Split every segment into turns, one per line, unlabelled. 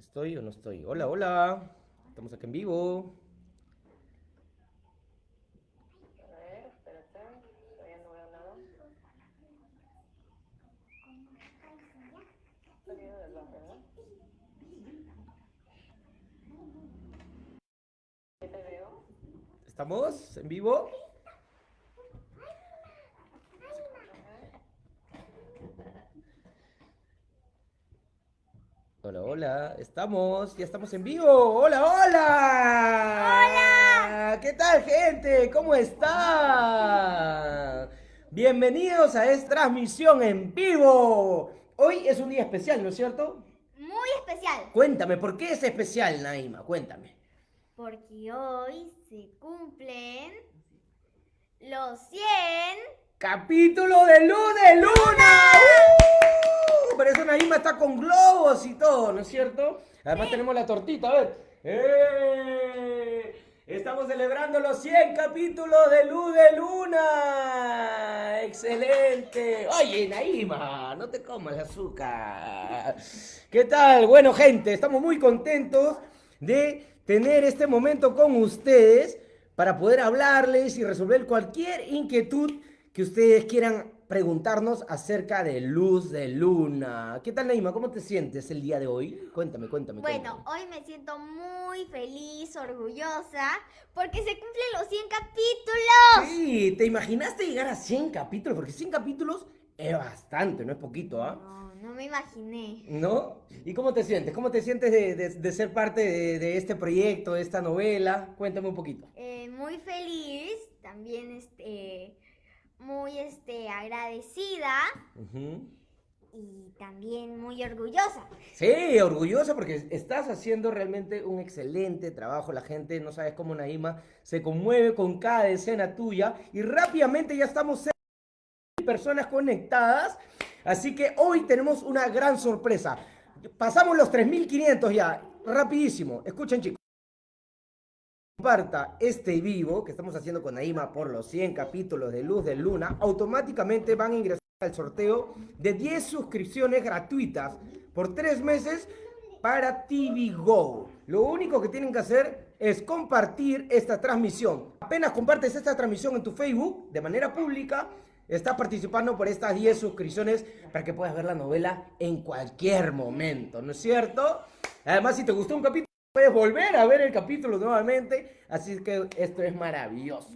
¿Estoy o no estoy? Hola, hola. Estamos aquí en vivo.
A ver, espérate, todavía no veo nada. Del baje, ¿no? ¿Qué te veo?
¿Estamos en vivo? Hola, hola, estamos, ya estamos en vivo. Hola, hola. Hola. ¿Qué tal, gente? ¿Cómo están? Bienvenidos a esta transmisión en vivo. Hoy es un día especial, ¿no es cierto?
Muy especial,
Cuéntame, ¿por qué es especial, Naima? Cuéntame.
porque hoy se cumplen los 100
Capítulo de Luz de Luna. ¡Uh! Por eso Naima está con globos y todo, ¿no es cierto? Además tenemos la tortita, a ver. ¡Eh! Estamos celebrando los 100 capítulos de Luz de Luna. ¡Excelente! Oye, Naima, no te comas el azúcar. ¿Qué tal? Bueno, gente, estamos muy contentos de tener este momento con ustedes para poder hablarles y resolver cualquier inquietud que ustedes quieran preguntarnos acerca de Luz de Luna. ¿Qué tal, Naima? ¿Cómo te sientes el día de hoy? Cuéntame, cuéntame.
Bueno,
cuéntame.
hoy me siento muy feliz, orgullosa, porque se cumplen los 100 capítulos.
Sí, ¿te imaginaste llegar a 100 capítulos? Porque 100 capítulos es bastante, no es poquito, ¿ah?
No, no me imaginé.
¿No? ¿Y cómo te sientes? ¿Cómo te sientes de, de- de ser parte de, de este proyecto, de esta novela? Cuéntame un poquito.
Eh, muy feliz, también este, muy este, agradecida y también muy orgullosa.
Sí, orgullosa porque estás haciendo realmente un excelente trabajo. La gente no sabes cómo Naima se conmueve con cada escena tuya y rápidamente ya estamos personas conectadas. Así que hoy tenemos una gran sorpresa. Pasamos los 3500 ya, rapidísimo. Escuchen chicos. Comparta este vivo que estamos haciendo con Naima por los 100 capítulos de Luz de Luna, automáticamente van a ingresar al sorteo de 10 suscripciones gratuitas por 3 meses para TV Go. Lo único que tienen que hacer es compartir esta transmisión. Apenas compartes esta transmisión en tu Facebook de manera pública, estás participando por estas 10 suscripciones para que puedas ver la novela en cualquier momento, ¿no es cierto? Además, si te gustó un capítulo, puedes volver a ver el capítulo nuevamente, así que esto es maravilloso.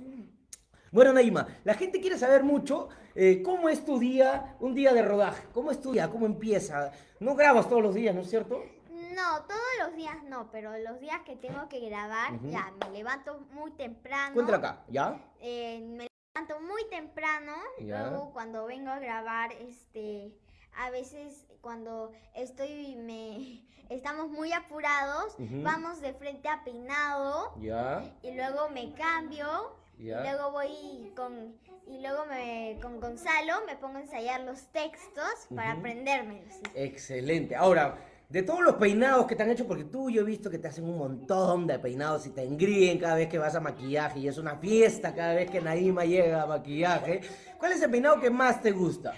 Bueno, Naima, la gente quiere saber mucho eh, cómo es tu día, un día de rodaje, cómo es tu día, cómo empieza. No grabas todos los días, ¿no es cierto?
No, todos los días no, pero los días que tengo que grabar, ya me levanto muy temprano.
Cuéntala acá, ¿ya?
Eh, me levanto muy temprano.
Ya.
Luego cuando vengo a grabar, este, a veces cuando estoy, me, estamos muy apurados, vamos de frente a peinado
¿Ya?
y luego me cambio
Ya.
y luego voy con y luego me con Gonzalo me pongo a ensayar los textos para aprendérmelos. sí.
Excelente. Ahora, de todos los peinados que te han hecho, porque tú yo he visto que te hacen un montón de peinados y te engríen cada vez que vas a maquillaje y es una fiesta cada vez que Naima llega a maquillaje. ¿Cuál es el peinado que más te gusta?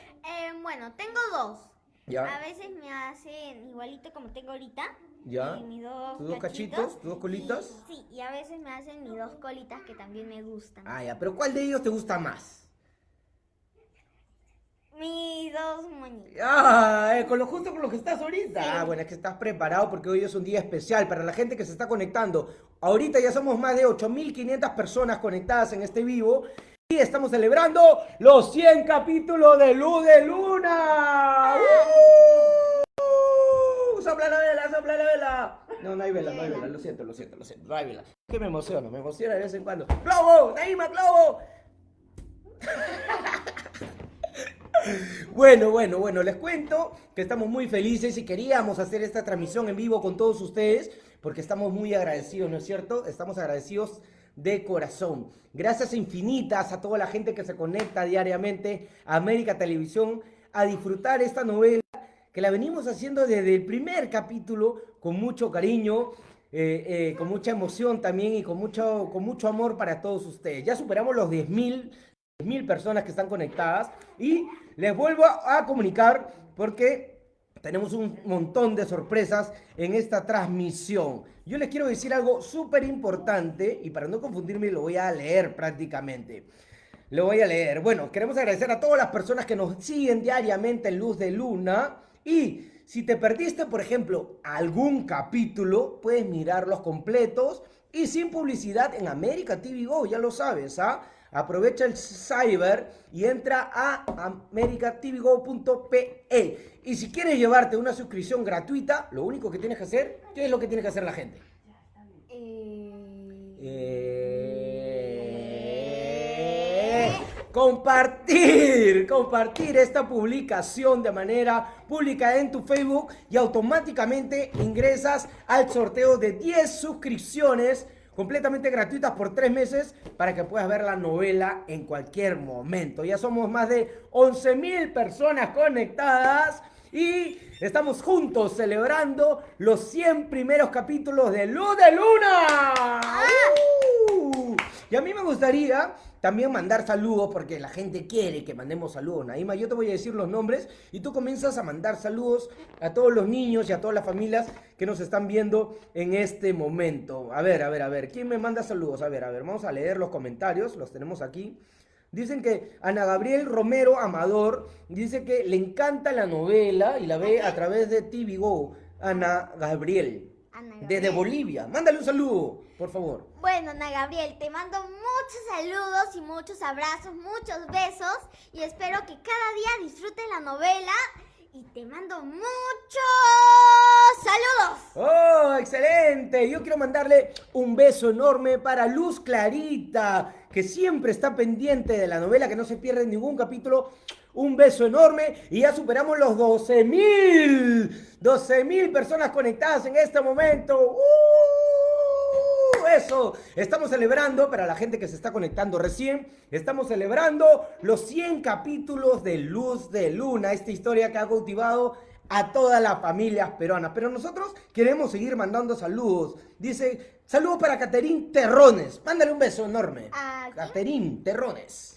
Eh, bueno, tengo dos. A
¿Ya?
veces me hacen igualito como tengo ahorita.
¿Ya?
y mis dos
¿Tus dos cachitos? ¿Tus dos colitas?
Y- sí, y a veces me hacen mis dos colitas que también me gustan.
Ah, ya, pero ¿cuál de ellos te gusta más?
Mis dos moñitos.
Ah, eh, con lo justo con lo que estás ahorita. Ah, bueno, es que estás preparado porque hoy es un día especial para la gente que se está conectando. Ahorita ya somos más de 8500 personas conectadas en este vivo y estamos celebrando los 100 capítulos de Luz de Luna. ¡Uh! ¡Sopla la vela, sopla la vela! No, no hay vela, no hay vela, lo siento, lo siento, lo siento, no hay vela. Que me emociono, me emociona de vez en cuando. ¡Globo! ¡Naima, globo! Bueno, bueno, bueno, les cuento que estamos muy felices y queríamos hacer esta transmisión en vivo con todos ustedes porque estamos muy agradecidos, ¿no es cierto? Estamos agradecidos de corazón. Gracias infinitas a toda la gente que se conecta diariamente a América Televisión a disfrutar esta novela que la venimos haciendo desde el primer capítulo con mucho cariño, eh, eh, con mucha emoción también y con mucho, con mucho amor para todos ustedes. Ya superamos los 10.000 mil personas que están conectadas y les vuelvo a comunicar porque tenemos un montón de sorpresas en esta transmisión. Yo les quiero decir algo súper importante y para no confundirme lo voy a leer prácticamente. Lo voy a leer. Bueno, queremos agradecer a todas las personas que nos siguen diariamente en Luz de Luna y si te perdiste, por ejemplo, algún capítulo, puedes mirarlos completos y sin publicidad en América TV Go, ya lo sabes, ¿ah? Aprovecha el cyber y entra a americatvgo.pe. Y si quieres llevarte una suscripción gratuita, lo único que tienes que hacer, ¿qué es lo que tiene que hacer la gente?
Eh,
compartir, compartir esta publicación de manera pública en tu Facebook y automáticamente ingresas al sorteo de 10 suscripciones completamente gratuitas por tres meses para que puedas ver la novela en cualquier momento. Ya somos más de 11 mil personas conectadas y estamos juntos celebrando los 100 primeros capítulos de Luz de Luna. ¡Uh! Y a mí me gustaría también mandar saludos porque la gente quiere que mandemos saludos. Naima, yo te voy a decir los nombres y tú comienzas a mandar saludos a todos los niños y a todas las familias que nos están viendo en este momento. A ver, a ver, a ver, ¿quién me manda saludos? A ver, a ver, vamos a leer los comentarios, los tenemos aquí. Dicen que Ana Gabriel Romero Amador dice que le encanta la novela y la ve a través de TV Go. Ana Gabriel, desde
Gabriel.
Bolivia. Mándale un saludo, por favor.
Bueno, Ana Gabriel, te mando muchos saludos y muchos abrazos, muchos besos y espero que cada día disfrutes la novela y te mando muchos saludos.
¡Oh, excelente! Yo quiero mandarle un beso enorme para Luz Clarita, que siempre está pendiente de la novela, que no se pierde ningún capítulo. Un beso enorme y ya superamos los 12 mil. 12 mil personas conectadas en este momento. ¡Uh! Eso, estamos celebrando, para la gente que se está conectando recién, estamos celebrando los 100 capítulos de Luz de Luna, esta historia que ha cautivado a todas las familias peruanas. Pero nosotros queremos seguir mandando saludos. Dice, saludos para Caterín Terrones. Mándale un beso enorme. Caterín Terrones.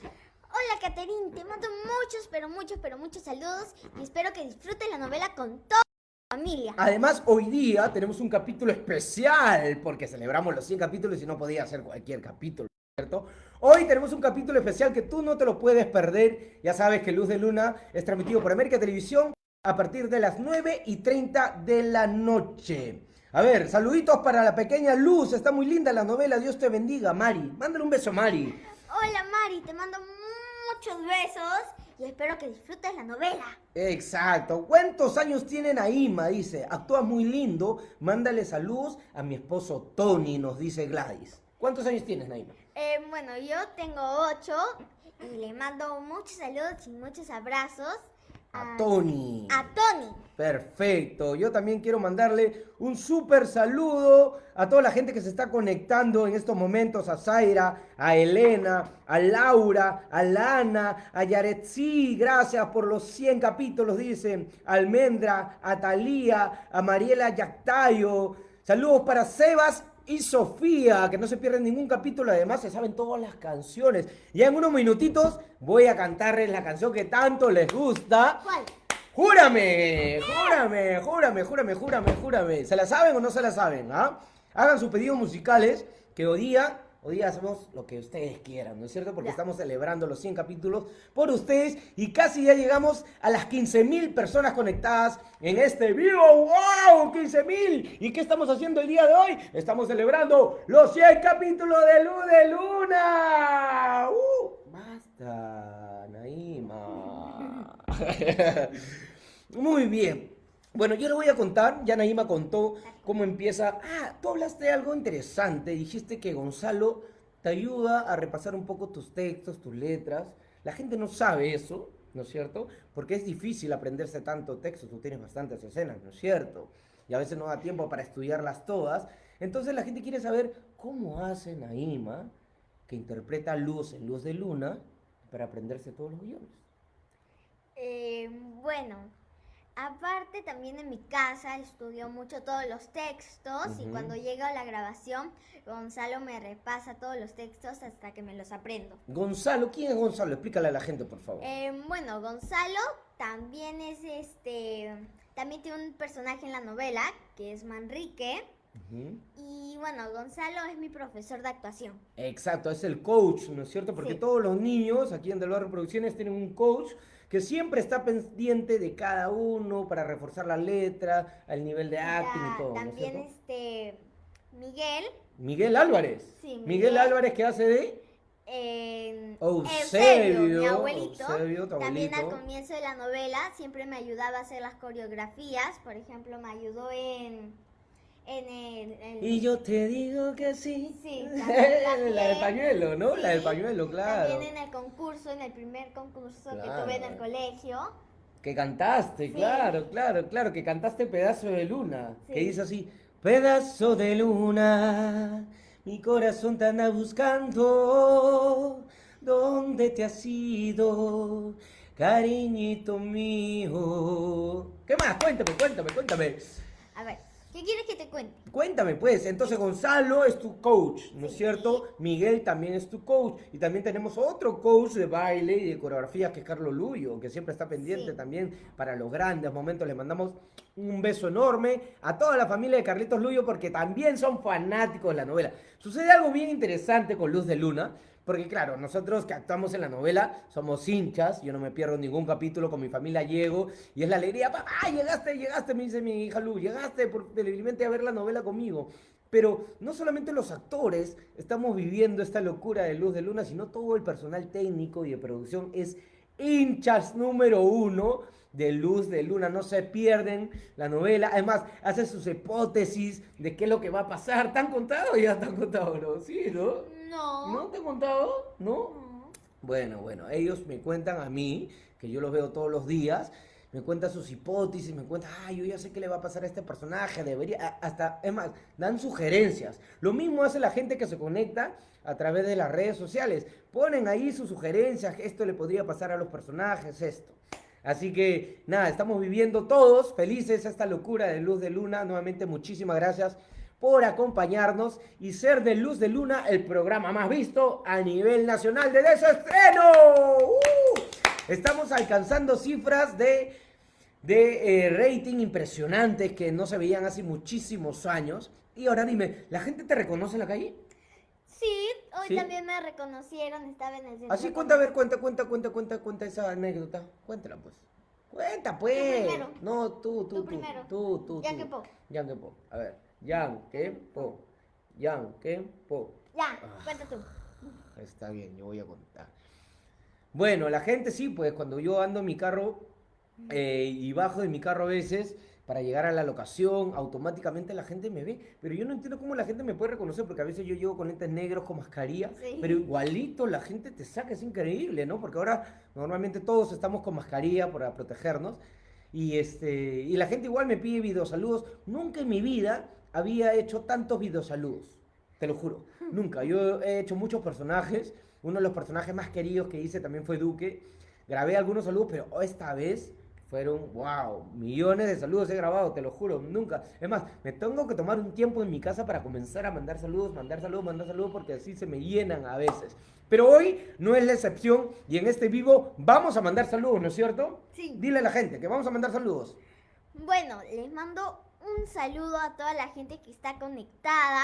Hola, Caterín, te mando muchos, pero muchos, pero muchos saludos y espero que disfrutes la novela con toda tu familia.
Además, hoy día tenemos un capítulo especial, porque celebramos los 100 capítulos y no podía ser cualquier capítulo, ¿cierto? Hoy tenemos un capítulo especial que tú no te lo puedes perder. Ya sabes que Luz de Luna es transmitido por América Televisión a partir de las 9 y 30 de la noche. A ver, saluditos para la pequeña Luz. Está muy linda la novela. Dios te bendiga, Mari. Mándale un beso, Mari.
Hola, Mari, te mando muchos besos y espero que disfrutes la novela.
Exacto. ¿Cuántos años tiene Naima? Dice, actúa muy lindo. Mándale saludos a mi esposo Tony, nos dice Gladys. ¿Cuántos años tienes, Naima?
Eh, bueno, yo tengo ocho y le mando muchos saludos y muchos abrazos
A Tony.
a Tony.
Perfecto. Yo también quiero mandarle un súper saludo a toda la gente que se está conectando en estos momentos. A Zaira, a Elena, a Laura, a Lana, a Yaretzi. Gracias por los 100 capítulos, dicen. A Almendra, a Talía, a Mariela Yactayo. Saludos para Sebas y Sofía, que no se pierden ningún capítulo. Además, se saben todas las canciones. Ya en unos minutitos voy a cantarles la canción que tanto les gusta.
¿Cuál?
¡Júrame! ¡Júrame! ¡Júrame! ¡Júrame! ¡Júrame! ¡Júrame! ¿Se la saben o no se la saben? ¿ah? Hagan sus pedidos musicales que hoy día, hoy día hacemos lo que ustedes quieran, ¿no es cierto? Porque
Ya.
estamos celebrando los 100 capítulos por ustedes y casi ya llegamos a las 15 mil personas conectadas en este vivo. ¡Wow! ¡15 mil! ¿Y qué estamos haciendo el día de hoy? Estamos celebrando los 100 capítulos de Luz de Luna. ¡Uh! ¡Basta, Naima! Muy bien. Bueno, yo le voy a contar, ya Naima contó cómo empieza. Ah, tú hablaste de algo interesante, dijiste que Gonzalo te ayuda a repasar un poco tus textos, tus letras. La gente no sabe eso, ¿no es cierto? Porque es difícil aprenderse tanto texto, tú tienes bastantes escenas, ¿no es cierto? Y a veces no da tiempo para estudiarlas todas. Entonces la gente quiere saber cómo hace Naima, que interpreta Luz en Luz de Luna, para aprenderse todos los guiones.
Eh, bueno, aparte también en mi casa estudio mucho todos los textos y cuando llega a la grabación, Gonzalo me repasa todos los textos hasta que me los aprendo.
Gonzalo, ¿quién es Gonzalo? Explícale a la gente, por favor.
Eh, bueno, Gonzalo también es este, también tiene un personaje en la novela que es Manrique. Y bueno, Gonzalo es mi profesor de actuación.
Exacto, es el coach, ¿no es cierto? Porque
Sí.
todos los niños aquí en Del Barrio Producciones tienen un coach que siempre está pendiente de cada uno para reforzar la letra, el nivel de acting y todo, ¿no es
también este Miguel
Miguel Álvarez.
Sí,
Miguel,
Miguel.
Álvarez que hace de
en
Eusebio,
mi abuelito.
Eusebio,
También al comienzo de la novela siempre me ayudaba a hacer las coreografías. Por ejemplo, me ayudó en, en el... en-
Y yo te digo que sí.
Sí, también,
la del pañuelo, ¿no? La del pañuelo, claro.
También en el concurso, en el primer concurso que tuve en el colegio.
Que cantaste,
Sí.
claro, claro, claro, que cantaste Pedazo de Luna. Que dice así, Pedazo de luna, mi corazón te anda buscando. ¿Dónde te has ido, cariñito mío? ¿Qué más? Cuéntame, cuéntame, cuéntame.
A ver, ¿qué quieres que te cuente?
Cuéntame, pues. Entonces, Gonzalo es tu coach, ¿no es cierto? Miguel también es tu coach. Y también tenemos otro coach de baile y de coreografía, que es Carlos Luyo, que siempre está pendiente
Sí.
también para los grandes momentos. Le mandamos un beso enorme a toda la familia de Carlitos Luyo, porque también son fanáticos de la novela. Sucede algo bien interesante con Luz de Luna. Porque claro, nosotros que actuamos en la novela somos hinchas, yo no me pierdo ningún capítulo, con mi familia llego y es la alegría, papá, llegaste, llegaste, me dice mi hija Lu, llegaste por televidente a ver la novela conmigo. Pero no solamente los actores estamos viviendo esta locura de Luz de Luna, sino todo el personal técnico y de producción es hinchas número uno de Luz de Luna. No se pierden la novela. Además, hacen sus hipótesis de qué es lo que va a pasar. ¿Te han contado? Ya te han contado, ¿no? Sí, ¿no?
No.
¿No te han contado? ¿No?
No.
Bueno, bueno, ellos me cuentan a mí, que yo los veo todos los días, me cuentan sus hipótesis, me cuentan, ay, yo ya sé qué le va a pasar a este personaje, debería, hasta, es más, dan sugerencias. Lo mismo hace la gente que se conecta a través de las redes sociales. Ponen ahí sus sugerencias, esto le podría pasar a los personajes, esto. Así que nada, estamos viviendo todos felices esta locura de Luz de Luna. Nuevamente muchísimas gracias por acompañarnos y ser de Luz de Luna el programa más visto a nivel nacional de desestreno. ¡Uh! Estamos alcanzando cifras de, de eh, rating impresionantes que no se veían hace muchísimos años. Y ahora dime, ¿la gente te reconoce en la calle?
Sí, hoy
¿Sí?
también me reconocieron, estaba en el centro.
Así cuenta, a ver, cuenta, cuenta, cuenta, cuenta, cuenta esa anécdota. Cuéntala, pues. Cuenta, pues.
primero.
No, tú, tú,
Tú
tú.
primero.
Tú, tú, tú.
que po.
Yang que po. A ver. Yang que po. Yang que po.
Ya,
Ah.
cuenta tú.
Está bien, yo voy a contar. Bueno, la gente sí, pues cuando yo ando en mi carro eh, y bajo de mi carro a veces para llegar a la locación, automáticamente la gente me ve. Pero yo no entiendo cómo la gente me puede reconocer, porque a veces yo llego con lentes negros, con mascarilla,
Sí.
pero igualito la gente te saca, es increíble, ¿no? Porque ahora normalmente todos estamos con mascarilla para protegernos. Y, este, y la gente igual me pide videosaludos. Nunca en mi vida había hecho tantos videosaludos. Te lo juro. Nunca. Yo he hecho muchos personajes. Uno de los personajes más queridos que hice también fue Duque. Grabé algunos saludos, pero esta vez fueron, wow, millones de saludos he grabado, te lo juro, nunca. Es más, me tengo que tomar un tiempo en mi casa para comenzar a mandar saludos, mandar saludos, mandar saludos, porque así se me llenan a veces. Pero hoy no es la excepción y en este vivo vamos a mandar saludos, ¿no es cierto?
Sí.
Dile a la gente que vamos a mandar saludos.
Bueno, les mando un saludo a toda la gente que está conectada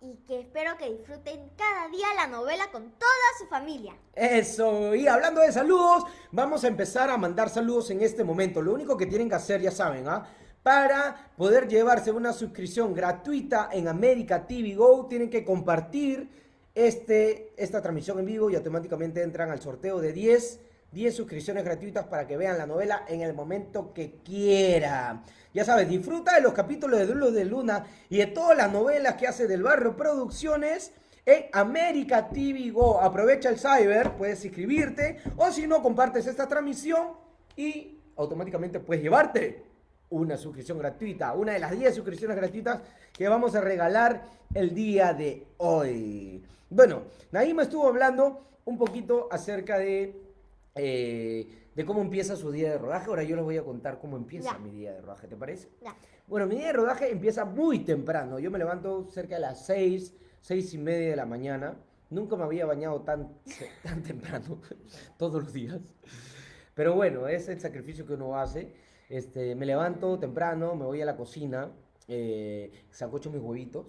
y que espero que disfruten cada día la novela con toda su familia.
Eso, y hablando de saludos, vamos a empezar a mandar saludos en este momento. Lo único que tienen que hacer, ya saben, ¿ah? Para poder llevarse una suscripción gratuita en América TV Go, tienen que compartir este, esta transmisión en vivo y automáticamente entran al sorteo de 10, 10 suscripciones gratuitas para que vean la novela en el momento que quieran. Ya sabes, disfruta de los capítulos de Luz de Luna y de todas las novelas que hace del barrio Producciones en América TV Go. Aprovecha el cyber, puedes inscribirte o si no, compartes esta transmisión y automáticamente puedes llevarte una suscripción gratuita, una de las 10 suscripciones gratuitas que vamos a regalar el día de hoy. Bueno, Naima estuvo hablando un poquito acerca de, eh, de cómo empieza su día de rodaje. Ahora yo les voy a contar cómo empieza
Ya.
mi día de rodaje, ¿te parece?
Ya.
Bueno, mi día de rodaje empieza muy temprano. Yo me levanto cerca de las 6, 6 y media de la mañana. Nunca me había bañado tan, tan temprano, todos los días. Pero bueno, es el sacrificio que uno hace. Este, me levanto temprano, me voy a la cocina, eh, sacocho mis huevitos.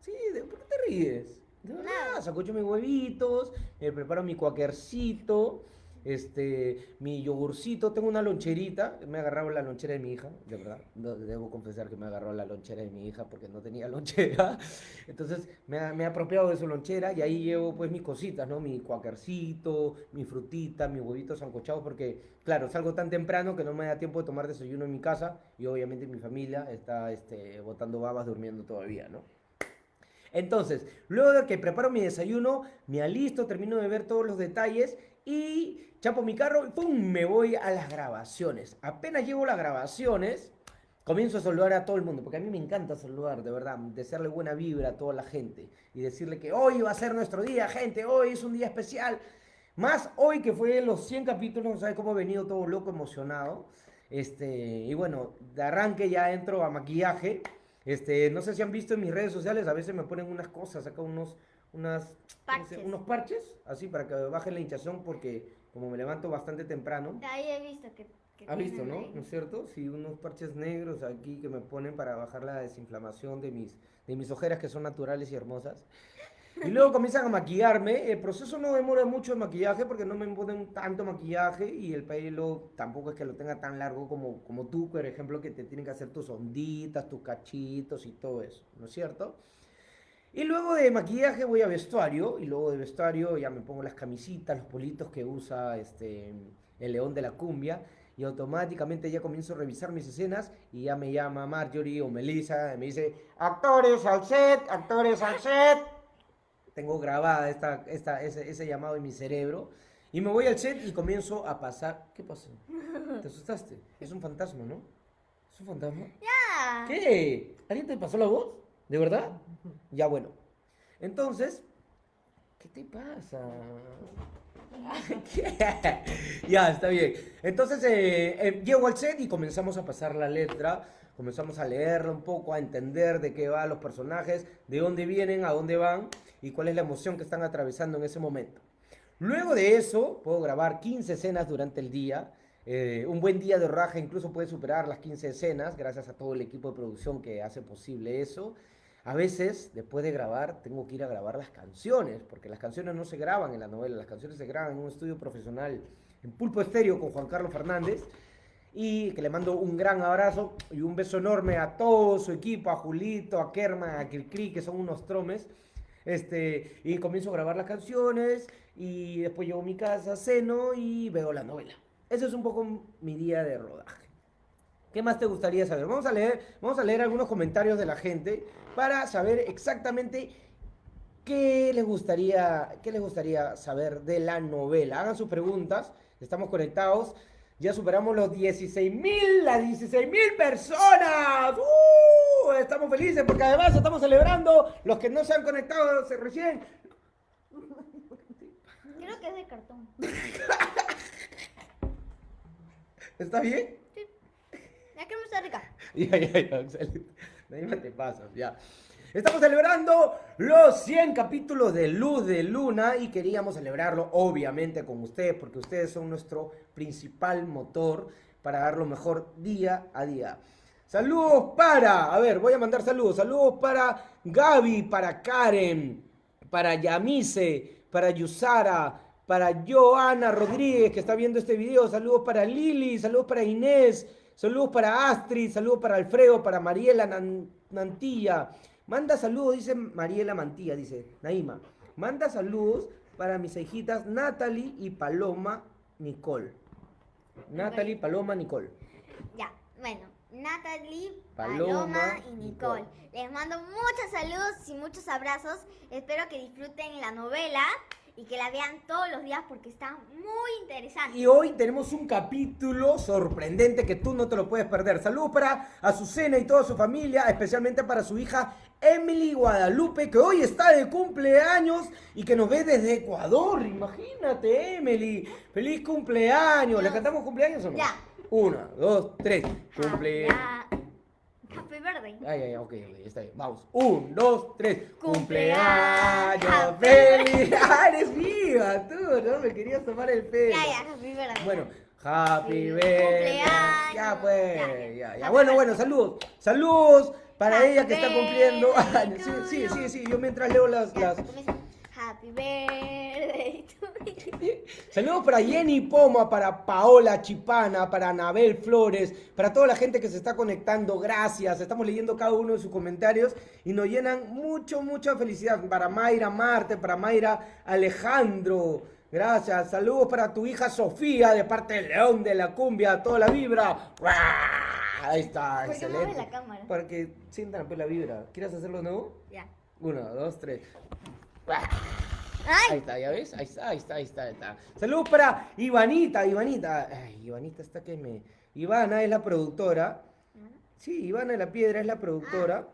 Sí, ¿de ¿por qué te ríes? De verdad,
Nada.
sacocho mis huevitos, me preparo mi cuaquercito, este, mi yogurcito, tengo una loncherita, me agarrado la lonchera de mi hija, de verdad, debo confesar que me ha agarrado la lonchera de mi hija porque no tenía lonchera, entonces me ha, ha apropiado de su lonchera y ahí llevo pues mis cositas, ¿no? Mi cuaquercito, mi frutita, mis huevitos sancochados porque, claro, salgo tan temprano que no me da tiempo de tomar desayuno en mi casa y obviamente mi familia está, este, botando babas durmiendo todavía, ¿no? Entonces, luego de que preparo mi desayuno, me alisto, termino de ver todos los detalles y chapo mi carro y ¡pum! me voy a las grabaciones. Apenas llego a las grabaciones, comienzo a saludar a todo el mundo, porque a mí me encanta saludar, de verdad, desearle buena vibra a toda la gente y decirle que hoy va a ser nuestro día, gente, hoy es un día especial. Más hoy que fue los 100 capítulos, no sabes cómo he venido todo loco, emocionado. Este, y bueno, de arranque ya entro a maquillaje. Este, no sé si han visto en mis redes sociales, a veces me ponen unas cosas, acá unos, unas, ¿cómo se-
Parches.
unos parches, así para que baje la hinchazón, porque como me levanto bastante temprano.
Ahí he visto que. que
¿Has visto, no?
ahí.
¿No es cierto? Sí, unos parches negros aquí que me ponen para bajar la desinflamación de mis, de mis ojeras que son naturales y hermosas. Y luego comienzan a maquillarme. El proceso no demora mucho de maquillaje porque no me ponen tanto maquillaje y el pelo tampoco es que lo tenga tan largo como, como tú, por ejemplo, que te tienen que hacer tus onditas, tus cachitos y todo eso, ¿no es cierto? Y luego de maquillaje voy a vestuario y luego de vestuario ya me pongo las camisitas, los politos que usa este, el león de la cumbia y automáticamente ya comienzo a revisar mis escenas y ya me llama Marjorie o Melissa y me dice, actores al set, actores al set. Tengo grabada esta, esta, ese, ese llamado en mi cerebro y me voy al set y comienzo a pasar... ¿Qué pasó? ¿Te asustaste? Es un fantasma, ¿no? ¿Es un fantasma?
Ah,
¿Qué? ¿Alguien te pasó la voz? ¿De verdad? Ya bueno. Entonces, ¿qué te pasa? ¿Qué? ya, está bien. Entonces, eh, eh, llego al set y comenzamos a pasar la letra, comenzamos a leerla un poco, a entender de qué van los personajes, de dónde vienen, a dónde van y cuál es la emoción que están atravesando en ese momento. Luego de eso, puedo grabar 15 escenas durante el día. Eh, un buen día de rodaje incluso puede superar las 15 escenas, gracias a todo el equipo de producción que hace posible eso. A veces, después de grabar, tengo que ir a grabar las canciones, porque las canciones no se graban en la novela, las canciones se graban en un estudio profesional en Pulpo Estéreo con Juan Carlos Fernández. Y que le mando un gran abrazo y un beso enorme a todo su equipo, a Julito, a Kerman, a Cricri, que son unos tromes. Este, y comienzo a grabar las canciones y después llego a mi casa, ceno y veo la novela. Ese es un poco mi día de rodaje. ¿Qué más te gustaría saber? Vamos a leer, vamos a leer algunos comentarios de la gente para saber exactamente qué les gustaría, qué les gustaría saber de la novela. Hagan sus preguntas, estamos conectados. Ya superamos los 16 mil, las 16 mil personas. ¡Uh! Estamos felices porque además estamos celebrando los que no se han conectado recién.
creo que es de cartón.
¿Está bien?
La crema está rica.
Ya, ya, ya, excelente. Te ya. Estamos celebrando los 100 capítulos de Luz de Luna y queríamos celebrarlo obviamente con ustedes porque ustedes son nuestro principal motor para dar lo mejor día a día. Saludos para, a ver, voy a mandar saludos. Saludos para Gaby, para Karen, para Yamise, para Yusara, para Joana Rodríguez que está viendo este video. Saludos para Lili, saludos para Inés, saludos para Astrid, saludos para Alfredo, para Mariela Nan- Mantilla. Manda saludos, dice Mariela Mantilla, dice Naima. Manda saludos para mis hijitas Natalie y Paloma Nicole. Natalie, Paloma, Nicole.
Ya, bueno, Natalie,
Paloma,
Paloma, y
Nicole.
Nicole. Les mando muchos saludos y muchos abrazos. Espero que disfruten la novela y que la vean todos los días porque está muy interesante.
Y hoy tenemos un capítulo sorprendente que tú no te lo puedes perder. Saludos para Azucena y toda su familia, especialmente para su hija Emily Guadalupe, que hoy está de cumpleaños y que nos ve desde Ecuador. Imagínate, Emily. Feliz cumpleaños. ¿Le cantamos cumpleaños o no?
Ya.
Una, dos, tres. Cumple.
Happy birthday.
Ay, ay, ok, ok, está bien. Vamos. Un, dos, tres.
Cumpleaños
feliz. Ah, eres viva, tú, ¿no? Me querías tomar el pelo.
Ya, ya, happy birthday.
Bueno, Happy birthday.
cumpleaños.
Ya pues,
Ya,
ya, Bueno, bueno, saludos. Saludos para
Happy
ella que está cumpliendo años. Sí, sí, sí, sí. Yo mientras leo las, las...
Happy birthday to you.
Saludos para Jenny Poma, para Paola Chipana, para Anabel Flores, para toda la gente que se está conectando. Gracias. Estamos leyendo cada uno de sus comentarios y nos llenan mucho, mucha felicidad. Para Mayra Marte, para Mayra Alejandro. Gracias. Saludos para tu hija Sofía, de parte de León de la Cumbia. Toda la vibra. Ahí está,
¿Por qué
excelente.
mueve la cámara?
Para que sientan pues, la vibra. ¿Quieres hacerlo nuevo?
Ya.
Uno, dos, tres. Ahí está, ¿ya ves? Ahí está, ahí está, ahí está, ahí está. Saludos para Ivanita, Ivanita. Ay, Ivanita está que me... Ivana es la productora. Sí, Ivana de la Piedra es la productora.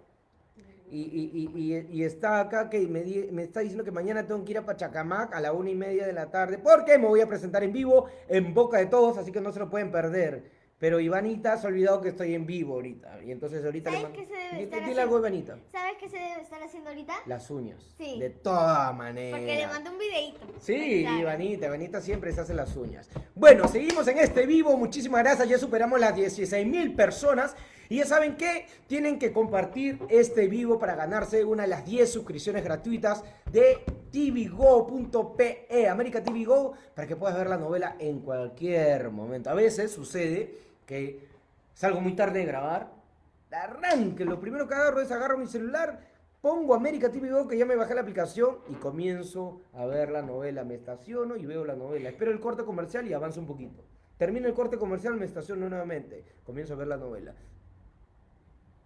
Y, y- y- y- y está acá que me, di- me está diciendo que mañana tengo que ir a Pachacamac a la una y media de la tarde. Porque me voy a presentar en vivo en boca de todos, así que no se lo pueden perder. Pero Ivanita se ha olvidado que estoy en vivo ahorita. Y entonces ahorita le
¿Sabes
mando-
qué se debe estar
Dile algo,
haciendo?
Ivanita.
¿Sabes qué se debe estar haciendo ahorita?
Las uñas.
Sí.
De todas maneras.
Porque le mandé un videito.
Sí,
Claro.
Ivanita, Ivanita siempre se hace las uñas. Bueno, seguimos en este vivo, muchísimas gracias, ya superamos las 16 mil personas. Y ya saben que tienen que compartir este vivo para ganarse una de las 10 suscripciones gratuitas de tvgo.pe, América TV Go, para que puedas ver la novela en cualquier momento. A veces sucede que salgo muy tarde de grabar, arranque, lo primero que agarro es agarro mi celular, pongo América TV Go, que ya me bajé la aplicación y comienzo a ver la novela. Me estaciono y veo la novela. Espero el corte comercial y avanzo un poquito. Termino el corte comercial, me estaciono nuevamente. Comienzo a ver la novela.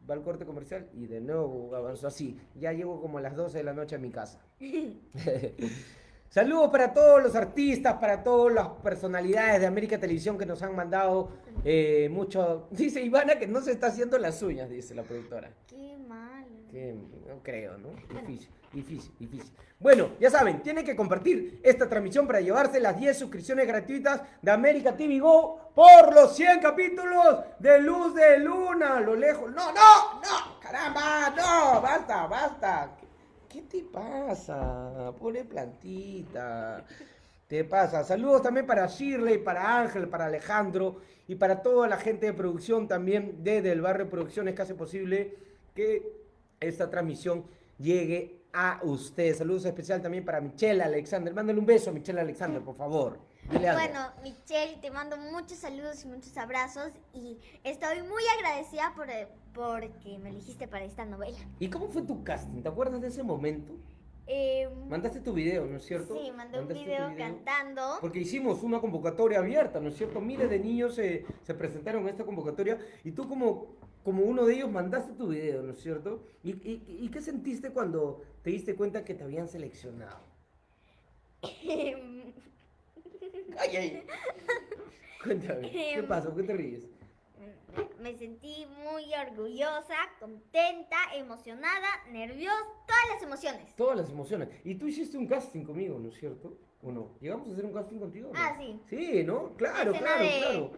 Va el corte comercial y de nuevo avanzo así. Ya llego como a las 12 de la noche a mi casa. Saludos para todos los artistas, para todas las personalidades de América Televisión que nos han mandado eh, mucho. Dice Ivana que no se está haciendo las uñas, dice la productora.
Qué malo.
Que no creo, ¿no? Difícil, difícil, difícil. Bueno, ya saben, tienen que compartir esta transmisión para llevarse las 10 suscripciones gratuitas de América TV Go por los 100 capítulos de Luz de Luna. Lo lejos. No, no, no, caramba, no, basta, basta. ¿Qué te pasa? Pobre plantita. Te pasa. Saludos también para Shirley, para Ángel, para Alejandro y para toda la gente de producción también desde el barrio Producciones que hace posible que esta transmisión llegue a usted. Saludos especial también para Michelle Alexander. Mándale un beso a Michelle Alexander, por favor. Dile.
Bueno, Michelle, te mando muchos saludos y muchos abrazos y estoy muy agradecida por porque me elegiste para esta novela.
¿Y cómo fue tu casting? ¿Te acuerdas de ese momento?
Eh,
Mandaste tu video, ¿no es cierto?
sí, mandé un
tu
video cantando.
Porque hicimos una convocatoria abierta, ¿no es cierto? Miles de niños se, se presentaron a esta convocatoria y tú como, como uno de ellos mandaste tu video, ¿no es cierto? ¿Y, y, y qué sentiste cuando te diste cuenta que te habían seleccionado? ¡Ay, ay! Cuéntame, ¿qué
Em.
pasó? ¿Qué te ríes?
Me sentí muy orgullosa, contenta, emocionada, nerviosa, todas las emociones.
Todas las emociones. Y tú hiciste un casting conmigo, ¿no es cierto? ¿O no? ¿Llegamos a hacer un casting contigo? no?
Ah, sí.
Sí, ¿no? Claro, claro,
de-
claro.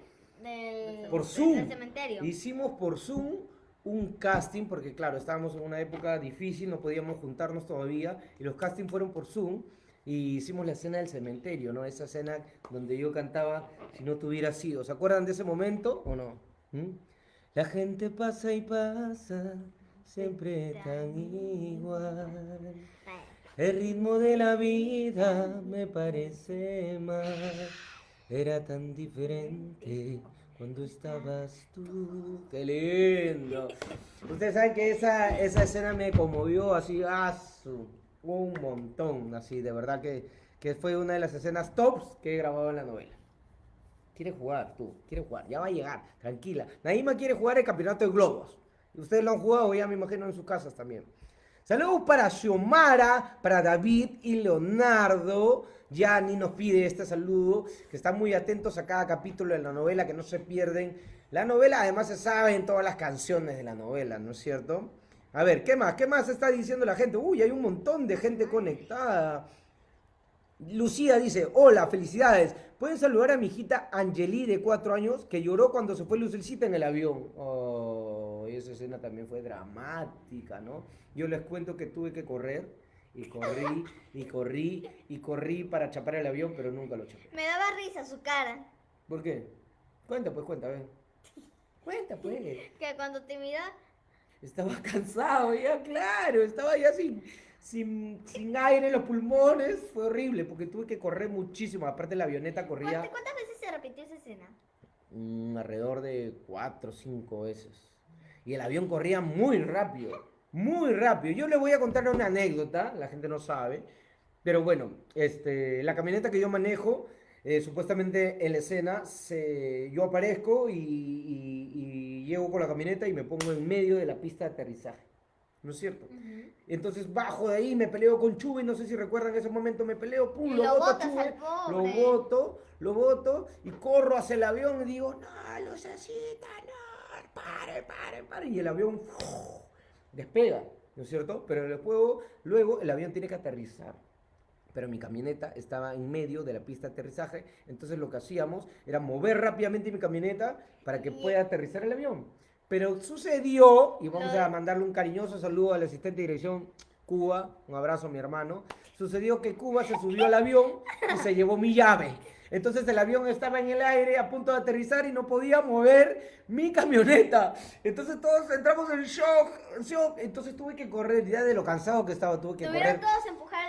Del,
Por
del
Zoom.
cementerio.
Hicimos por Zoom un casting, porque claro, estábamos en una época difícil, no podíamos juntarnos todavía, y los castings fueron por Zoom, y hicimos la escena del cementerio, ¿no? Esa escena donde yo cantaba Si no te hubiera sido. ¿Se acuerdan de ese momento o no? ¿Mm? La gente pasa y pasa, siempre tan igual. El ritmo de la vida me parece mal. Era tan diferente cuando estabas tú. ¡Qué lindo! Ustedes saben que esa, esa escena me conmovió así, ah, su- un montón, así, de verdad que, que fue una de las escenas tops que he grabado en la novela. Quiere jugar, tú, quiere jugar, ya va a llegar, tranquila. Naima quiere jugar el campeonato de globos. Ustedes lo han jugado ya, me imagino, en sus casas también. Saludos para Xiomara, para David y Leonardo. Yani nos pide este saludo, que están muy atentos a cada capítulo de la novela, que no se pierden. La novela además se saben todas las canciones de la novela, ¿no es cierto? A ver, ¿qué más? ¿Qué más está diciendo la gente? Uy, hay un montón de gente conectada. Lucía dice, hola, felicidades. ¿Pueden saludar a mi hijita Angeli de cuatro años que lloró cuando se fue Lucilcita en el avión? Oh, esa escena también fue dramática, ¿no? Yo les cuento que tuve que correr y corrí y corrí y corrí para chapar el avión, pero nunca lo chapé.
me daba risa su cara.
¿Por qué? Cuenta, pues, cuenta, a ver. Cuenta, pues.
Que cuando te mira,
Estaba cansado ya, claro. Estaba ya sin, sin, sin aire en los pulmones. Fue horrible porque tuve que correr muchísimo. Aparte, la avioneta corría
¿cuántas, veces se repitió esa escena?
mm, alrededor de cuatro o cinco veces. Y el avión corría muy rápido. Muy rápido. Yo le voy a contar una anécdota. La gente no sabe. Pero bueno, este, la camioneta que yo manejo, eh, supuestamente en la escena, se, yo aparezco y- y llego con la camioneta y me pongo en medio de la pista de aterrizaje. ¿No es cierto? Entonces bajo de ahí, me peleo con Chuy, no sé si recuerdan ese momento, me peleo, pum, lo
lo
boto
al
lo boto, lo boto y corro hacia el avión y digo, no, lucecita, no, pare, pare, pare. Y el avión despega, ¿no es cierto? Pero luego, luego el avión tiene que aterrizar. Pero mi camioneta estaba en medio de la pista de aterrizaje, entonces lo que hacíamos era mover rápidamente mi camioneta para que
Y-
pueda aterrizar el avión. Pero sucedió, y vamos a mandarle un cariñoso saludo al asistente de dirección Cuba, un abrazo a mi hermano. Sucedió que Cuba se subió al avión y se llevó mi llave. Entonces el avión estaba en el aire a punto de aterrizar y no podía mover mi camioneta. Entonces todos entramos en shock, shock. Entonces tuve que correr, ya de lo cansado que estaba, tuve que
Tuvieron
correr.
todos a empujar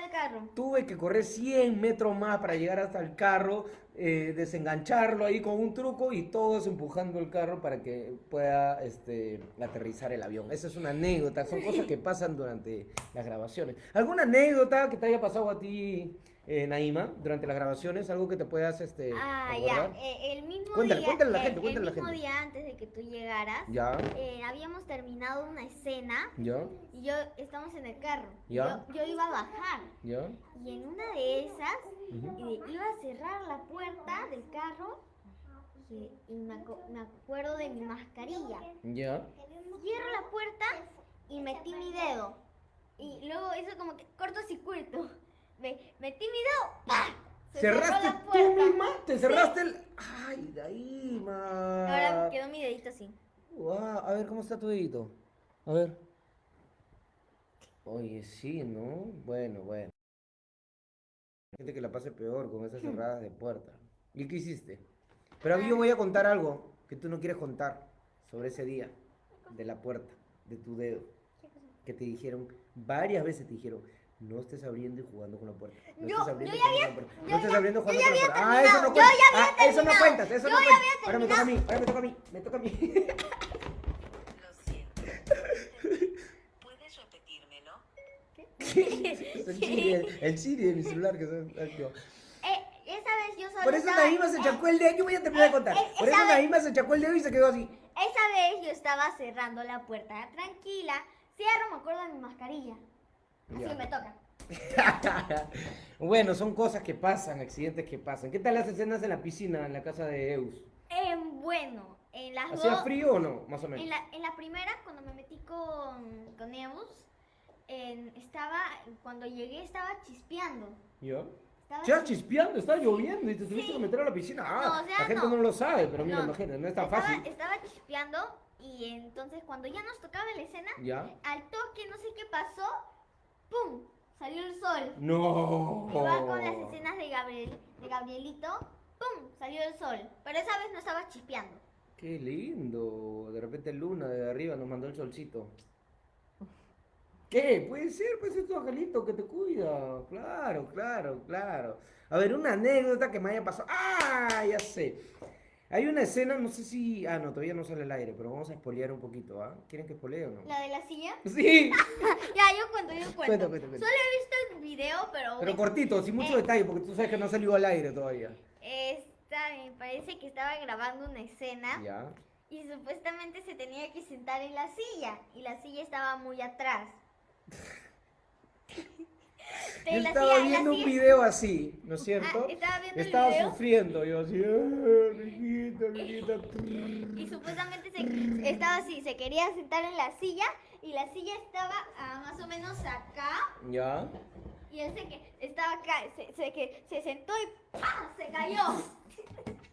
Tuve que correr 100 metros más para llegar hasta el carro, eh, desengancharlo ahí con un truco y todos empujando el carro para que pueda este, aterrizar el avión. Esa es una anécdota, son cosas que pasan durante las grabaciones. ¿Alguna anécdota que te haya pasado a ti, eh, Naima, durante las grabaciones? ¿Algo que te puedas este,
Ah,
acordar?
ya. eh, el mismo
Cuéntale,
día,
cuéntale a la
el-
gente, cuéntale a
el
la
mismo
gente.
día antes de que tú llegaras,
Ya,
eh, habíamos terminado una escena
ya,
y yo estamos en el carro.
Ya.
Yo, yo iba a bajar
ya.
y en una de esas
ujú.
eh, iba a cerrar la puerta del carro y, y me, aco- me acuerdo de mi mascarilla.
Ya.
Cierro la puerta y metí mi dedo. Y luego hizo como que cortocircuito. Me, metí mi dedo. ¡pah! Se cerró
¿Cerraste
la
tú
puerta.
misma? ¿Te cerraste el...? Ay, Naima.
Ahora quedó mi dedito así.
Guau, a ver, ¿cómo está tu dedito? A ver. Oye, sí, ¿no? Bueno, bueno. Hay gente que la pase peor con esas cerradas de puerta. ¿Y qué hiciste? Pero yo voy a contar algo que tú no quieres contar sobre ese día de la puerta, de tu dedo. Que te dijeron, varias veces te dijeron, no estés abriendo y jugando con la puerta. No
Yo-
estés abriendo
yo
y jugando con la puerta. No estés
ya-
abriendo y jugando
ya
con la
había
puerta. Ah, eso no
terminado,
cuenta.
yo ya había
Ah, eso no cuentas, eso
yo
no
ya
cuenta.
había
Ahora me toca a mí, ahora me toca a mí, me toca a mí.
Lo siento. ¿Puedes repetírmelo?
Es el Siri, el, el Siri de mi celular que se activó.
Eh, esa vez yo solo
Por eso
estaba...
Naima se chacó el dedo. Yo voy a terminar de contar.
eh,
Por eso
vez-
Naima se chacó el dedo y se quedó así.
Esa vez yo estaba cerrando la puerta tranquila. Cierro, me acuerdo de mi mascarilla. Así
Ya.
me toca.
bueno, son cosas que pasan, accidentes que pasan. ¿Qué tal las escenas en la piscina, en la casa de Eus?
Eh, bueno, en las
¿Hacía
dos...
frío o no? Más o menos.
En la, en la primera, cuando me metí con, con Eus, en- estaba, cuando llegué estaba chispeando.
¿Yo?
Estaba
Ya
chis-
chispeando, está lloviendo y te tuviste
Sí.
que meter a la piscina. Ah,
No, o sea,
la gente
no.
no. lo sabe, pero mira,
No,
imagínate, no es tan
estaba,
fácil.
Estaba chispeando y entonces cuando ya nos tocaba la escena,
¿Ya?
al toque, no sé qué pasó, ¡pum! Salió el sol.
No.
Igual con las escenas de, Gabriel, de Gabrielito, ¡pum! Salió el sol. Pero esa vez no estaba chispeando.
Qué lindo. De repente Luna de arriba nos mandó el solcito. ¿Qué? Puede ser, puede ser tu angelito que te cuida. Claro, claro, claro. A ver, una anécdota que me haya pasado. ¡Ah! Ya sé. Hay una escena, no sé si. Ah, no, todavía no sale al aire, pero vamos a spoilear un poquito, ¿ah? ¿Quieren que spoilee o no?
La de la silla.
Sí,
Ya, yo cuento, yo cuento.
Cuenta, cuenta, cuenta.
Solo he visto el video, pero,
pero cortito, sin mucho
Eh.
detalle, porque tú sabes que no salió al aire todavía.
esta, me parece que estaba grabando una escena
Ya.
y supuestamente se tenía que sentar en la silla y la silla estaba muy atrás.
Yo estaba viendo un video así, ¿no es cierto?
Ah, estaba el
Estaba sufriendo, yo así, "Ah, mijita, mijita".
Y supuestamente se, estaba así, se quería sentar en la silla y la silla estaba ah, más o menos acá
Ya.
y él se, que, estaba acá, se, se, que, se sentó y ¡pah! se cayó.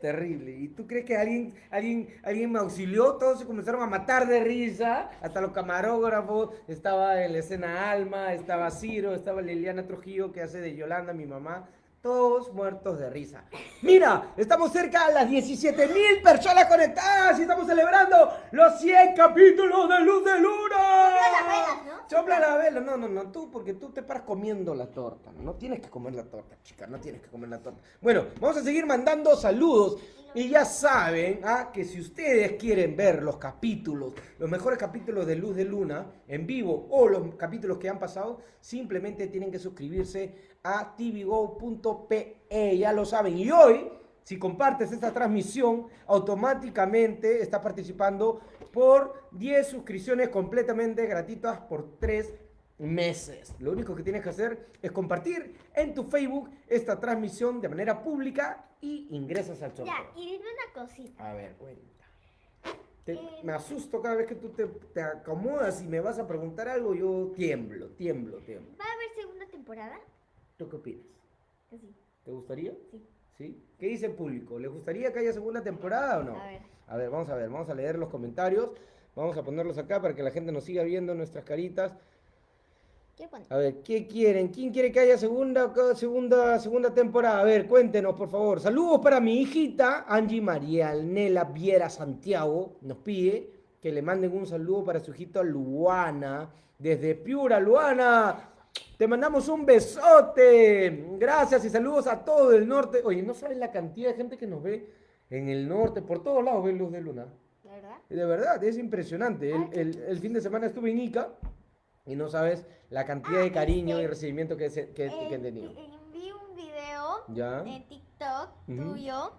Terrible. ¿Y tú crees que alguien, alguien, alguien me auxilió? Todos se comenzaron a matar de risa. Hasta los camarógrafos. Estaba en la escena Alma, estaba Ciro, estaba Liliana Trujillo, que hace de Yolanda, mi mamá. Todos muertos de risa. Mira, estamos cerca a las 17 mil personas conectadas y estamos celebrando los 100 capítulos de Luz de Luna.
Sopla las velas, ¿no?
Sopla la vela. No, no, no, tú, porque tú te paras comiendo la torta. No tienes que comer la torta, chica, no tienes que comer la torta. Bueno, vamos a seguir mandando saludos. Y ya saben ah, que si ustedes quieren ver los capítulos, los mejores capítulos de Luz de Luna en vivo o los capítulos que han pasado, simplemente tienen que suscribirse a tvgo.pe, ya lo saben. Y hoy, si compartes esta transmisión, automáticamente estás participando por 10 suscripciones completamente gratuitas por 3 meses. Lo único que tienes que hacer es compartir en tu Facebook esta transmisión de manera pública y ingresas al sorteo.
Ya, y dime una cosita.
A ver, cuenta. Te- me asusto cada vez que tú te, te acomodas y me vas a preguntar algo, yo tiemblo, tiemblo, tiemblo.
¿Va a haber segunda temporada?
¿Tú qué opinas?
Que sí.
¿Te gustaría?
Sí.
¿Sí? ¿Qué dice el público? ¿Le gustaría que haya segunda temporada o no?
A ver.
A ver, vamos a ver, vamos a leer los comentarios. Vamos a ponerlos acá para que la gente nos siga viendo nuestras caritas.
¿Qué?
A ver, ¿qué quieren? ¿Quién quiere que haya segunda, segunda, segunda temporada? A ver, cuéntenos, por favor. Saludos para mi hijita, Angie María Nela Viera Santiago. Nos pide que le manden un saludo para su hijita Luana, desde Piura, Luana. Te mandamos un besote. Gracias y saludos a todo el norte. Oye, no sabes la cantidad de gente que nos ve en el norte, por todos lados ven luz de luna.
¿La verdad?
De verdad, es impresionante. El,
qué
el- el fin de semana estuve en Ica y no sabes la cantidad de cariño y recibimiento que, se- que, tenido.
Vi un video
¿Ya?
en TikTok tuyo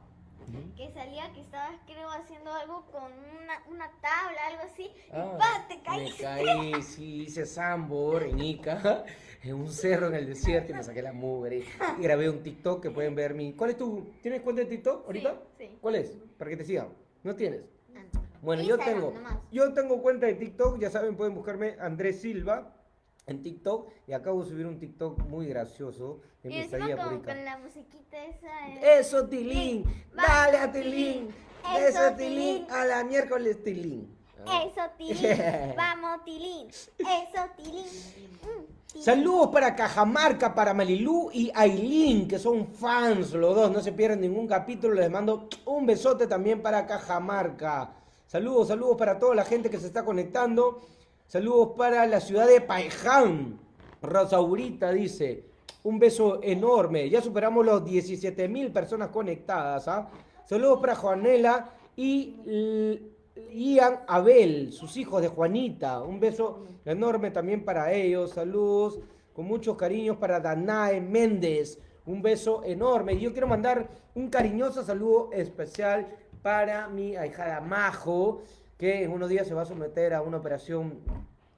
Ujú.
que salía que estabas, creo, haciendo algo con una, una tabla, algo así.
Ah,
y ¡pa! te
me
caíste.
caí, sí, hice sambor en Ica, en un cerro en el desierto y me saqué la mugre. Y grabé un TikTok que pueden ver mi... ¿Cuál es tu... ¿Tienes cuenta de TikTok ahorita?
Sí, sí.
¿Cuál es? Para que te sigan. ¿No tienes?
Ah, no.
Bueno, yo
Instagram
tengo,
nomás.
yo tengo cuenta de TikTok, ya saben, pueden buscarme Andrés Silva en TikTok y acabo de subir un TikTok muy gracioso estadía por
con, con la musiquita esa.
Eso, Tilín, dale a
Tilín. Eso,
Tilín, a la miércoles, Tilín. Ah.
Eso, Tilín. Vamos, Tilín. Eso, Tilín. Mm, Tilín.
Saludos para Cajamarca, para Malilú y Ailín, que son fans los dos, no se pierden ningún capítulo, les mando un besote también para Cajamarca. Saludos, saludos para toda la gente que se está conectando. Saludos para la ciudad de Paiján. Rosaurita dice, un beso enorme. Ya superamos los 17 mil personas conectadas. ¿ah? Saludos para Juanela y Ian Abel, sus hijos de Juanita. Un beso enorme también para ellos. Saludos con muchos cariños para Danae Méndez. Un beso enorme. Y yo quiero mandar un cariñoso saludo especial para mi ahijada Majo, que en unos días se va a someter a una operación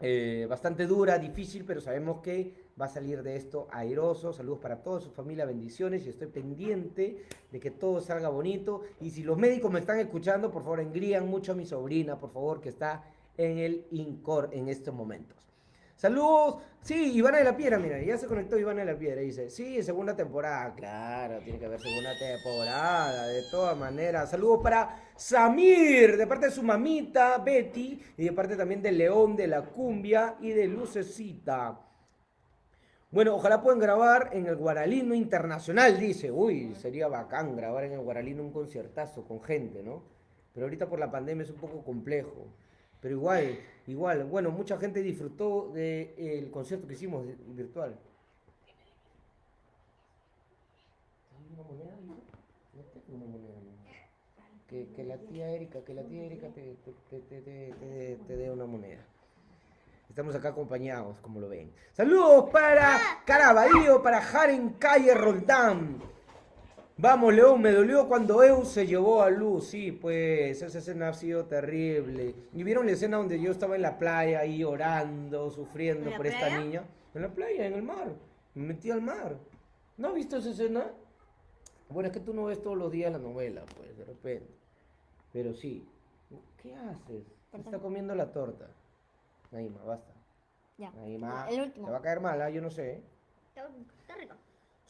eh, bastante dura, difícil, pero sabemos que va a salir de esto airoso. Saludos para toda su familia, bendiciones y estoy pendiente de que todo salga bonito. Y si los médicos me están escuchando, por favor, engrían mucho a mi sobrina, por favor, que está en el INCOR en estos momentos. Saludos. Sí, Ivana de la Piedra, mira, ya se conectó Ivana de la Piedra. Dice, sí, segunda temporada. Claro, tiene que haber segunda temporada, de todas maneras. Saludos para Samir, de parte de su mamita, Betty, y de parte también de León, de la Cumbia y de Lucecita. Bueno, ojalá puedan grabar en el Guaralino Internacional, dice. Uy, sería bacán grabar en el Guaralino un conciertazo con gente, ¿no? Pero ahorita por la pandemia es un poco complejo. Pero igual, igual, bueno, mucha gente disfrutó del concierto que hicimos virtual. ¿Hay una moneda? No tengo una moneda. Que, que la tía Erika, que la tía Erika te, te, te, te, dé una moneda. Estamos acá acompañados, como lo ven. Saludos para Caraballo, para Jaren Calle Roldán. Vamos, León, me dolió cuando Eu se llevó a Luz. Sí, pues esa escena ha sido terrible. ¿Y vieron la escena donde yo estaba en la playa ahí llorando, sufriendo
¿En la
por esta niña? En la playa, en el mar. Me metí al mar. ¿No has visto esa escena? Bueno, es que tú no ves todos los días la novela, pues, de repente. Pero sí. ¿Qué haces? Se está comiendo la torta. Naima, basta.
Ya.
Naima,
El último.
te va a caer mal, ¿ah? yo no sé. ¿eh?
Está rico.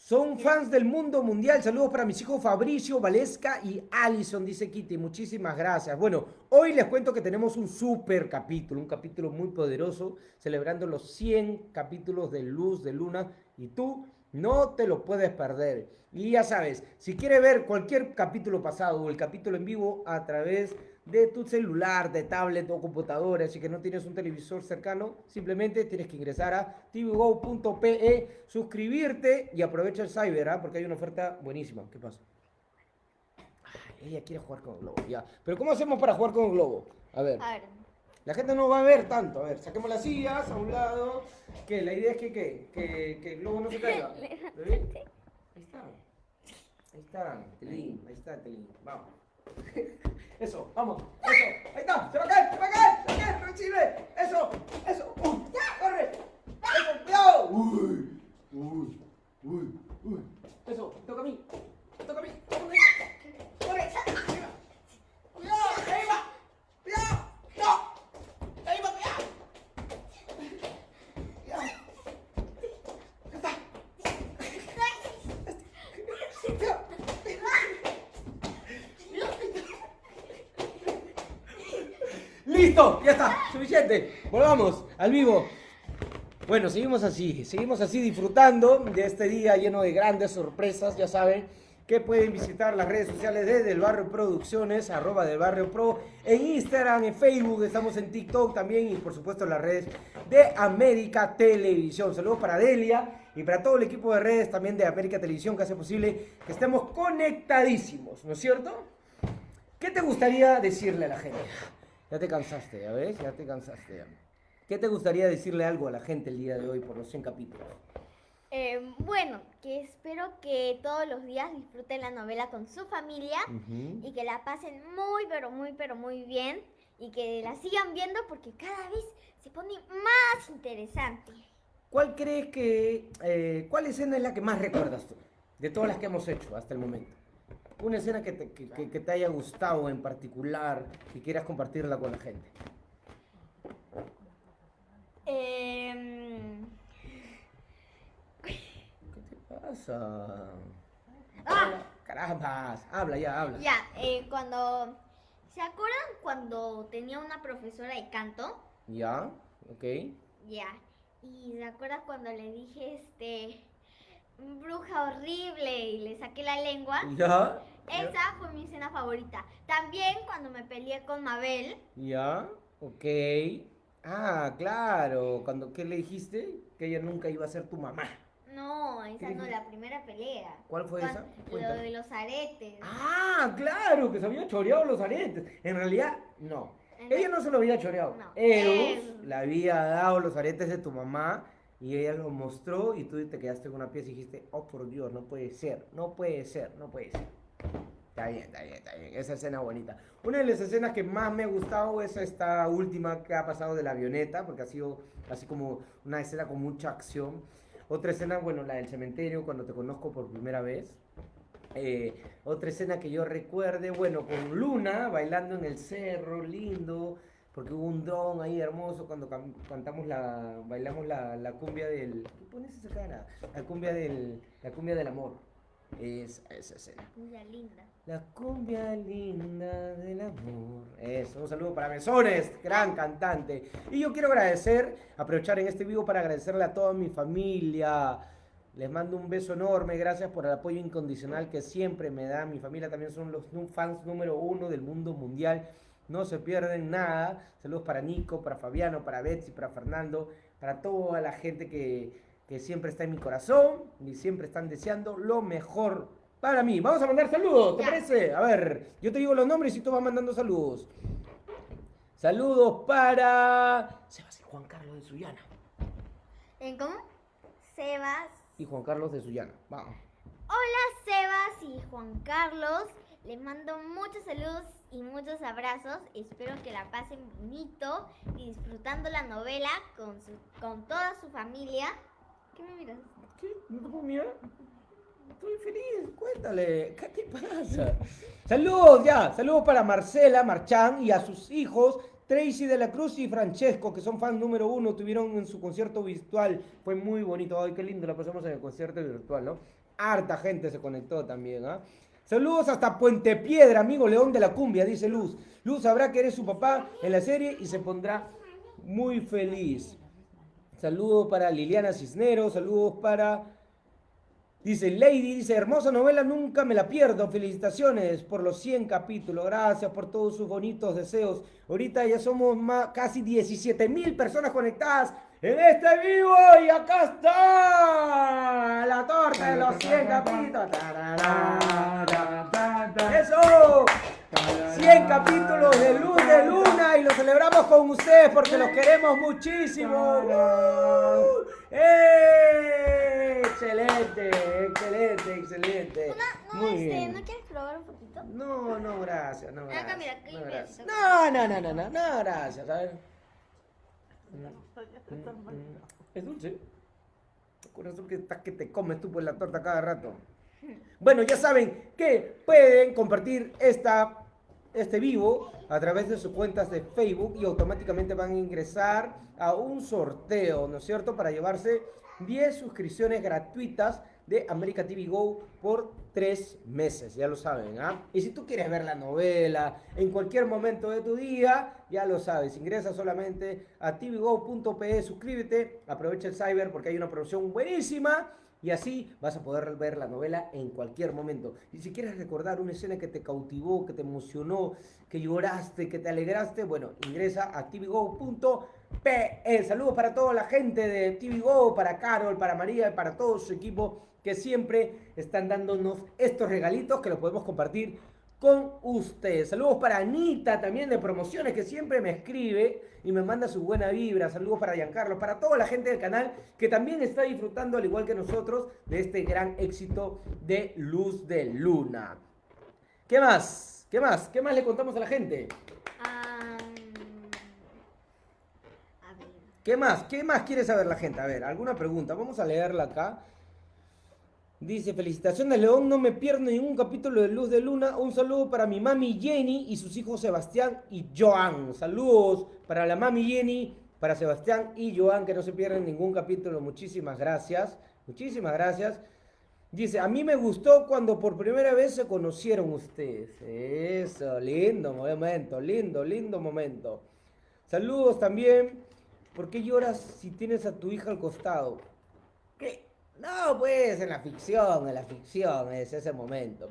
Son fans del mundo mundial. Saludos para mis hijos Fabricio, Valesca y Allison, dice Kitty. Muchísimas gracias. Bueno, hoy les cuento que tenemos un super capítulo, un capítulo muy poderoso, celebrando los 100 capítulos de Luz de Luna. Y tú No te lo puedes perder. Y ya sabes, si quieres ver cualquier capítulo pasado o el capítulo en vivo a través de tu celular, de tablet o computadora, si que no tienes un televisor cercano, simplemente tienes que ingresar a tvgo.pe, suscribirte y aprovecha el cyber, ¿ah? porque hay una oferta buenísima. ¿Qué pasa? Ay, ella quiere jugar con el globo, ya. Pero ¿cómo hacemos para jugar con el globo? A ver.
A ver.
La gente no va a ver tanto. A ver, saquemos las sillas a un lado. Que la idea es que, ¿qué? que, que el globo no se caiga. Ahí está. Ahí está, Telín. Ahí está, Telín. Vamos. Eso, vamos. Eso. Ahí está. Se va a caer, se va a caer. Se va a caer. Recibe. Eso. Eso. Uy, ya, corre. Eso, cuidado. Uy. Uy. Uy. Uy. Eso, toca a mí. Toca a mí. Corre. Corre. Cuidado. Ahí va. Cuidado. No. Ahí va, cuidado. Cuidado. Ya está. Listo, ya está, suficiente. Volvamos al vivo. Bueno, seguimos así, seguimos así disfrutando de este día lleno de grandes sorpresas. Ya saben que pueden visitar las redes sociales de Del Barrio Producciones, arroba del Barrio Pro, en Instagram, en Facebook, estamos en TikTok también y por supuesto las redes de América Televisión. Saludos para Delia y para todo el equipo de redes también de América Televisión que hace posible que estemos conectadísimos, ¿no es cierto? ¿Qué te gustaría decirle a la gente? Ya te cansaste, ¿ya ves? Ya te cansaste. ya. ¿Qué te gustaría decirle algo a la gente el día de hoy por los 100 capítulos?
Eh, bueno, que espero que todos los días disfruten la novela con su familia
Ujú.
y que la pasen muy, pero muy, pero muy bien y que la sigan viendo porque cada vez se pone más interesante.
¿Cuál crees que, eh, cuál escena es la que más recuerdas tú? De todas las que hemos hecho hasta el momento. Una escena que te, que- que- que te haya gustado en particular y quieras compartirla con la gente.
Em,
¿Qué te pasa?
¡Ah!
Caramba, habla ya, habla.
ya, eh, cuando... ¿Se acuerdan cuando tenía una profesora de canto?
¿Ya? ¿Ok?
Ya. Y se acuerdan cuando le dije, este, bruja horrible y le saqué la lengua.
¿Ya?
Esa fue mi escena favorita. También cuando me peleé con Mabel.
¿Ya? ¿Ok? Ah, claro. Cuando, ¿Qué le dijiste? Que ella nunca iba a ser tu mamá.
No, esa
¿Qué
no, la primera pelea.
¿Cuál fue esa?
Lo
Cuéntame.
de los aretes.
Ah, claro, que se había choreado los aretes. En realidad, no.
En
Ella
la-
no se lo había choreado.
No.
Eros
Él.
le había dado los aretes de tu mamá y ella los mostró y tú te quedaste con una pieza y dijiste, oh por Dios, no puede ser, no puede ser, no puede ser. Está bien, está bien, está bien. Esa escena bonita. Una de las escenas que más me ha gustado es esta última que ha pasado de la avioneta, porque ha sido así como una escena con mucha acción. Otra escena, bueno, la del cementerio, cuando te conozco por primera vez. Eh, otra escena que yo recuerde, bueno, con Luna bailando en el cerro, lindo, porque hubo un dron ahí hermoso cuando cantamos la, bailamos la, la cumbia del, ¿qué pones esa cara? La cumbia del, la cumbia del amor. Esa, esa escena.
Ya linda.
La cumbia linda del amor. Eso, un saludo para Mesones, gran cantante. Y yo quiero agradecer, aprovechar en este vivo para agradecerle a toda mi familia. Les mando un beso enorme, gracias por el apoyo incondicional que siempre me da. Mi familia también son los fans número uno del mundo mundial. No se pierden nada. Saludos para Nico, para Fabiano, para Betsy, para Fernando, para toda la gente que, que siempre está en mi corazón y siempre están deseando lo mejor para mí. Vamos a mandar saludos, ¿te parece? A ver, yo te digo los nombres y tú vas mandando saludos. Saludos para Sebas y Juan Carlos de Sullana.
¿En cómo? Sebas.
Y Juan Carlos de Sullana. Vamos.
Hola Sebas y Juan Carlos. Les mando muchos saludos y muchos abrazos. Espero que la pasen bonito y disfrutando la novela con, su, con toda su familia. ¿Qué me miras?
¿Qué? ¿No te puedo mirar? Estoy feliz, cuéntale, ¿qué te pasa? Saludos ya, saludos para Marcela Marchán y a sus hijos Tracy de la Cruz y Francesco, que son fans número uno, tuvieron en su concierto virtual, fue muy bonito, ay, qué lindo la pasamos en el concierto virtual, ¿no? Harta gente se conectó también, ¿ah? Saludos hasta Puente Piedra, amigo León de la Cumbia, dice Luz. Luz sabrá que eres su papá en la serie y se pondrá muy feliz. Saludos para Liliana Cisneros, saludos para Dice Lady, dice, hermosa novela, nunca me la pierdo. Felicitaciones por los 100 capítulos. Gracias por todos sus bonitos deseos. Ahorita ya somos casi 17 mil personas conectadas en este vivo. Y acá está la torta de los 100 capítulos. Eso. 100 capítulos de Luz de Luna y lo celebramos con ustedes porque los queremos muchísimo. ¡Uh! ¡Eh! Excelente, excelente, excelente.
Una, no,
Muy
este,
bien.
¿no quieres probar un poquito?
No, no, gracias, no,
Acá,
gracias. no, no, no, no, no, no, no, gracias, a ver. Es dulce. Corazón que que te comes tú por la torta cada rato. Bueno, ya saben que pueden compartir esta, este vivo a través de sus cuentas de Facebook y automáticamente van a ingresar a un sorteo, ¿no es cierto? Para llevarse 10 suscripciones gratuitas de America TV Go por 3 meses, ya lo saben, ¿ah? Y si tú quieres ver la novela en cualquier momento de tu día, ya lo sabes, ingresa solamente a tvgo.pe, suscríbete, aprovecha el cyber porque hay una promoción buenísima y así vas a poder ver la novela en cualquier momento. Y si quieres recordar una escena que te cautivó, que te emocionó, que lloraste, que te alegraste, bueno, ingresa a tvgo.pe. Saludos para toda la gente de TVGo, para Carol, para María y para todo su equipo que siempre están dándonos estos regalitos que los podemos compartir con ustedes. Saludos para Anita también de promociones que siempre me escribe y me manda su buena vibra. Saludos para Giancarlo, para toda la gente del canal que también está disfrutando al igual que nosotros de este gran éxito de Luz de Luna. ¿Qué más? ¿Qué más? ¿Qué más le contamos a la gente?
Am,
¿Qué más? ¿Qué más quiere saber la gente? A ver, alguna pregunta. Vamos a leerla acá. Dice, felicitaciones León, no me pierdo ningún capítulo de Luz de Luna. Un saludo para mi mami Jenny y sus hijos Sebastián y Joan. Saludos para la mami Jenny, para Sebastián y Joan, que no se pierden ningún capítulo. Muchísimas gracias. Muchísimas gracias. Dice, a mí me gustó cuando por primera vez se conocieron ustedes. Eso, lindo momento, lindo, lindo momento. Saludos también. ¿Por qué lloras si tienes a tu hija al costado? ¿Qué? No, pues en la ficción, en la ficción es ese momento.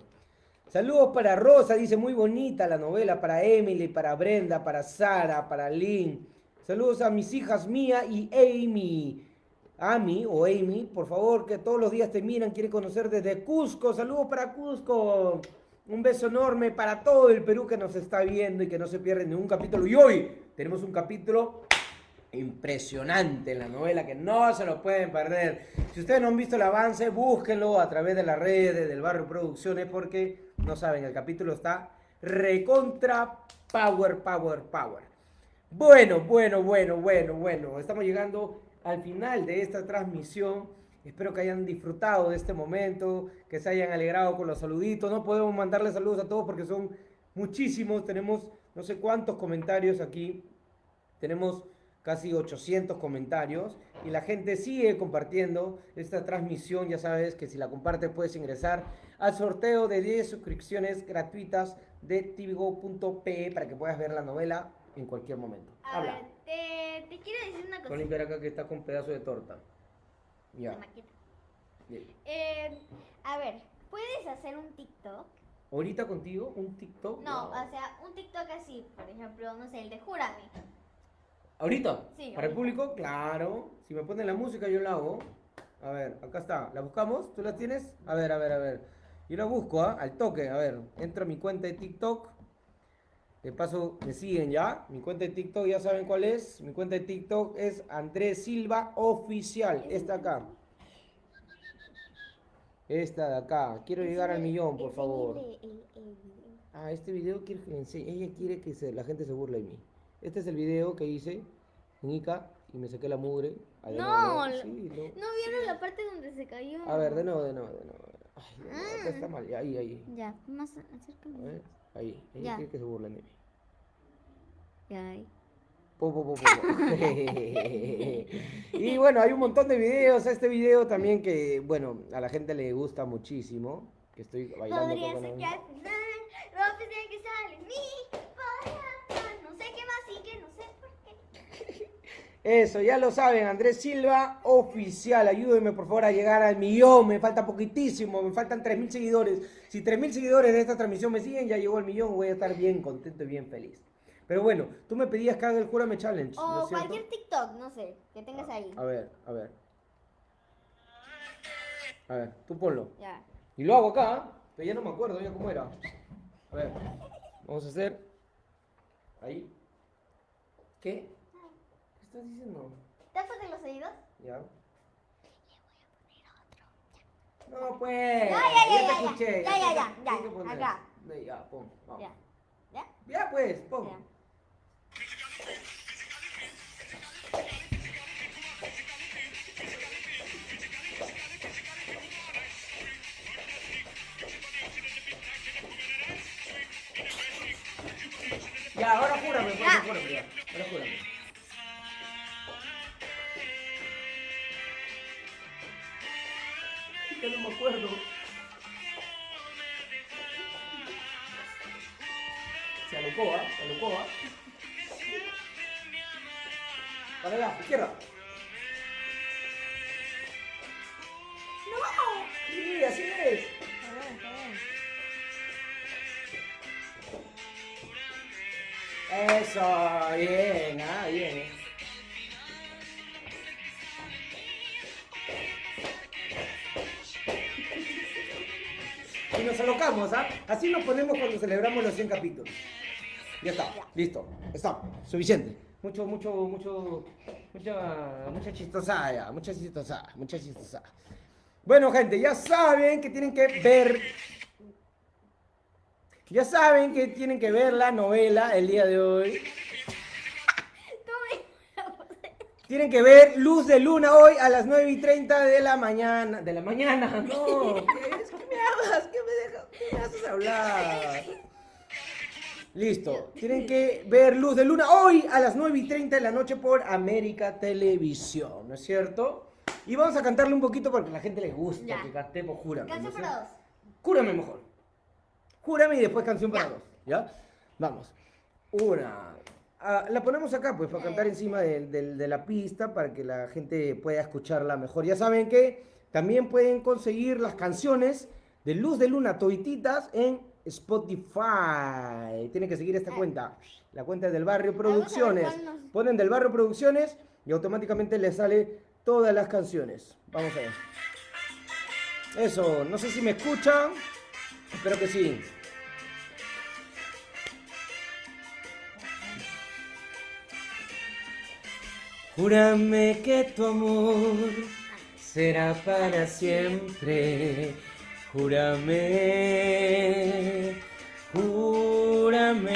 Saludos para Rosa, dice muy bonita la novela, para Emily, para Brenda, para Sara, para Lynn. Saludos a mis hijas Mía y Amy. Amy o Amy, por favor, que todos los días te miran, quiere conocer desde Cusco. Saludos para Cusco. Un beso enorme para todo el Perú que nos está viendo y que no se pierde ningún capítulo. Y hoy tenemos un capítulo impresionante la novela que no se lo pueden perder. Si ustedes no han visto el avance, búsquenlo a través de las redes del Barrio Producciones porque no saben, el capítulo está recontra power, power, power. Bueno, bueno, bueno, bueno, bueno. Estamos llegando al final de esta transmisión. Espero que hayan disfrutado de este momento, que se hayan alegrado con los saluditos. No podemos mandarles saludos a todos porque son muchísimos. Tenemos no sé cuántos comentarios aquí. Tenemos casi 800 comentarios y la gente sigue compartiendo esta transmisión. Ya sabes que si la compartes puedes ingresar al sorteo de 10 suscripciones gratuitas de tvgo.pe para que puedas ver la novela en cualquier momento.
A
Habla.
ver, te, te quiero decir una
Con
cosa.
limpiar acá que está con pedazo de torta. Ya. Bien.
Eh, a ver, ¿puedes hacer un TikTok?
Ahorita contigo un TikTok.
No,
Wow.
o sea, un TikTok así, por ejemplo, no sé, el de Júrame.
¿Ahorita?
Sí,
¿Para el público? Claro. Si me ponen la música, yo la hago. A ver, acá está. ¿La buscamos? ¿Tú la tienes? A ver, a ver, a ver. Yo la busco, ¿ah? Al toque. A ver, entro a mi cuenta de TikTok. De paso, me siguen ya. Mi cuenta de TikTok, ya saben cuál es. Mi cuenta de TikTok es Andrés Silva Oficial. Esta acá. Esta de acá. Quiero llegar al millón, por favor. Ah, este video quiere que. Ella quiere que se- la gente se burle de mí. Este es el video que hice en Ica y me saqué la mugre.
No, lo-
sí, no.
¿No vieron la parte donde se cayó?
A ver, de nuevo, de nuevo, de nuevo. Ay, de nuevo, acá
Ah.
está mal. Ahí, ahí.
Ya, más
A
acércame.
ver, ahí. Ella
Ya.
quiere que se burlen de mí.
Ya, ahí.
Po, po, po, po, po. y bueno, hay un montón de videos. Este video también que, bueno, a la gente le gusta muchísimo. Que estoy bailando
Podría
con
ser que al final no pensé que sale mi podría- No sé qué más y que no sé por qué.
Eso, ya lo saben, Andrés Silva, oficial. Ayúdenme por favor a llegar al millón. Me falta poquitísimo, me faltan 3.000 seguidores. Si 3.000 seguidores de esta transmisión me siguen, ya llegó al millón. Voy a estar bien contento y bien feliz. Pero bueno, tú me pedías que haga el Júrame Challenge. ¿no
O cualquier TikTok, no sé, que tengas ahí.
A ver, a ver. A ver, tú ponlo.
Ya.
Y lo hago acá, ¿ah? pero ya no me acuerdo ya cómo era. A ver, vamos a hacer. Ahí. ¿Qué? ¿Qué estás diciendo?
¿Tápate los oídos?
Ya. No, pues.
Ya, ya, ya,
te
ya, ya.
escuché.
Ya, ya, ya, ya,
que poner.
acá.
Ya, pon. vamos.
Ya. ¿Ya?
Ya, pues, pon.
Ya.
Ya, ahora júrame, pues,
Ya.
júrame, ya. Ahora júrame. Acuerdo. Se alocó, ¿ah? Se alocó, ¿ah? Para allá, izquierda. ¡No! Sí, así es.
Está bien, está bien.
Eso, bien, ah, bien. Nos alocamos, ¿ah? Así nos ponemos cuando celebramos los 100 capítulos. Ya está, listo, está, suficiente. Mucho, mucho, mucho, mucha, mucha chistosada mucha chistosada, mucha chistosada. Bueno, gente, ya saben que tienen que ver ya saben que tienen que ver la novela el día de hoy. Tienen que ver Luz de Luna hoy a las 9 y 30 de la mañana. De la mañana, no. ¿Qué es? ¿Qué me. ¿Qué haces hablar? Listo. Tienen que ver Luz de Luna hoy a las 9 y 30 de la noche por América Televisión, ¿no es cierto? Y vamos a cantarle un poquito porque a la gente les gusta
Ya.
que cantemos, júrame. ¿no
Canción para dos.
Júrame mejor. Júrame y después canción para
Ya.
dos. ¿Ya? Vamos. Una. Ah, la ponemos acá, pues, para cantar encima de, de- de la pista, para que la gente pueda escucharla mejor. Ya saben que también pueden conseguir las canciones de Luz de Luna Todititas en Spotify. Tienen que seguir esta cuenta, la cuenta del Barrio Producciones. Ponen del Barrio Producciones y automáticamente les sale todas las canciones. Vamos a ver. Eso, no sé si me escuchan. Espero que sí. Júrame que tu amor será para siempre. Júrame, júrame,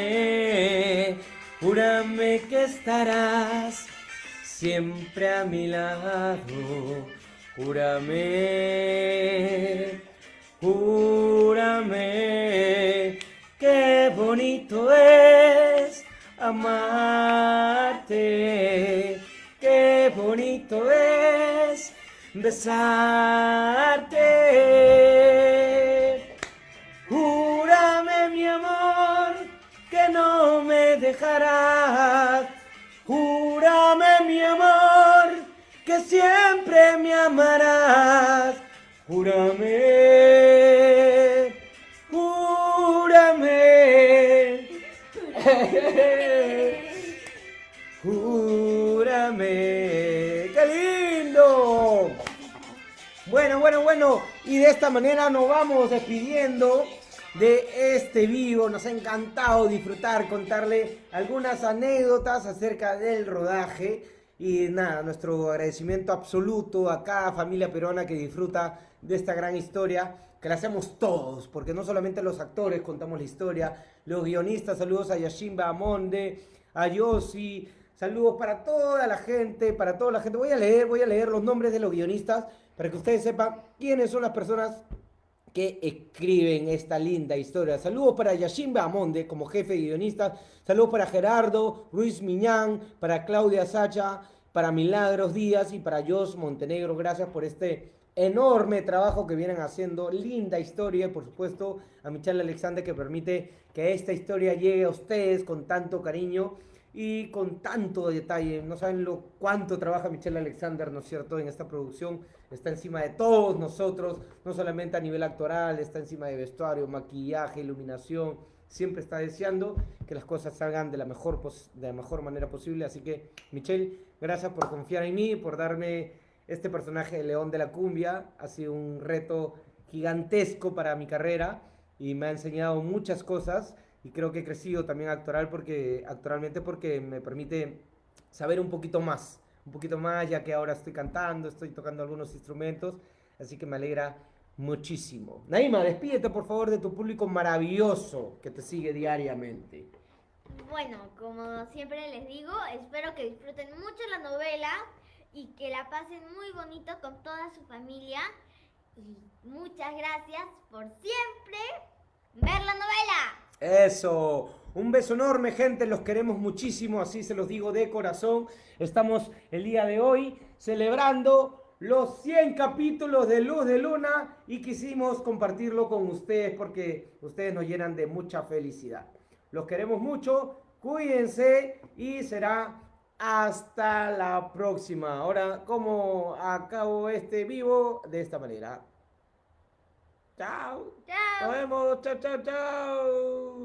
júrame que estarás siempre a mi lado. Júrame, júrame, qué bonito es amarte, qué bonito es besarte. Dejarás. Júrame mi amor que siempre me amarás. Júrame, júrame. Júrame. ¡Qué lindo! Bueno, bueno, bueno. Y de esta manera nos vamos despidiendo de este vivo. Nos ha encantado disfrutar, contarle algunas anécdotas acerca del rodaje. Y nada, nuestro agradecimiento absoluto a cada familia peruana que disfruta de esta gran historia, que la hacemos todos, porque no solamente los actores contamos la historia, los guionistas, saludos a Yashimba Amonde, a Yossi, saludos para toda la gente, para toda la gente. Voy a leer, voy a leer los nombres de los guionistas para que ustedes sepan quiénes son las personas que escriben esta linda historia. Saludos para Yashimba Amonde como jefe de guionistas. Saludos para Gerardo Ruiz Miñán, para Claudia Sacha, para Milagros Díaz y para Jos Montenegro. Gracias por este enorme trabajo que vienen haciendo. Linda historia y por supuesto a Michelle Alexander que permite que esta historia llegue a ustedes con tanto cariño. Y con tanto detalle. No saben lo cuánto trabaja Michelle Alexander, ¿no es cierto?, en esta producción. Está encima de todos nosotros, no solamente a nivel actoral, está encima de vestuario, maquillaje, iluminación. Siempre está deseando que las cosas salgan de la mejor, de la mejor manera posible. Así que, Michelle, gracias por confiar en mí, por darme este personaje de León de la Cumbia. Ha sido un reto gigantesco para mi carrera y me ha enseñado muchas cosas y creo que he crecido también actoral porque actualmente porque me permite saber un poquito más, un poquito más ya que ahora estoy cantando, estoy tocando algunos instrumentos, así que me alegra muchísimo. Naima, despídete por favor de tu público maravilloso que te sigue diariamente.
Bueno, como siempre les digo, espero que disfruten mucho la novela y que la pasen muy bonito con toda su familia. Y muchas gracias por siempre ver la novela.
Eso, un beso enorme gente, los queremos muchísimo, así se los digo de corazón. Estamos el día de hoy celebrando los 100 capítulos de Luz de Luna y quisimos compartirlo con ustedes porque ustedes nos llenan de mucha felicidad. Los queremos mucho, cuídense y será hasta la próxima. Ahora, como acabo este vivo de esta manera. Chao.
Chao.
Nos vemos. Chao, chao, chao.